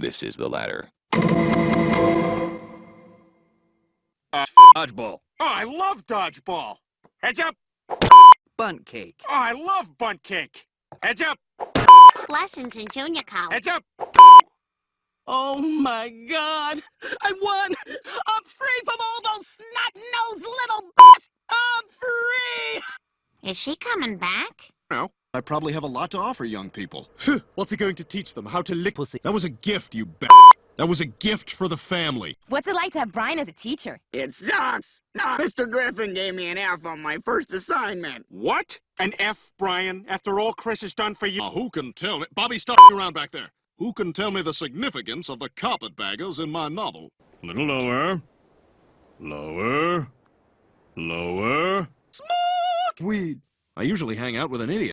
This is the ladder. Uh, dodgeball. Oh, I love dodgeball. Heads up. Bundt cake. Oh, I love Bundt cake. Heads up. Lessons in junior college. Heads up. Oh my god! I won! I'm free from all those snot-nosed little b****s! I'm free! Is she coming back? No. I probably have a lot to offer young people. What's he going to teach them? How to lick Pussy. That was a gift, you b****. That was a gift for the family. What's it like to have Brian as a teacher? It sucks. No, Mr. Griffin gave me an F on my first assignment. What? An F, Brian, after all Chris has done for you? Now, who can tell me? Bobby, stop around back there. Who can tell me the significance of the carpetbaggers in my novel? A little lower. Lower. Lower. Smoke! Weed. I usually hang out with an idiot.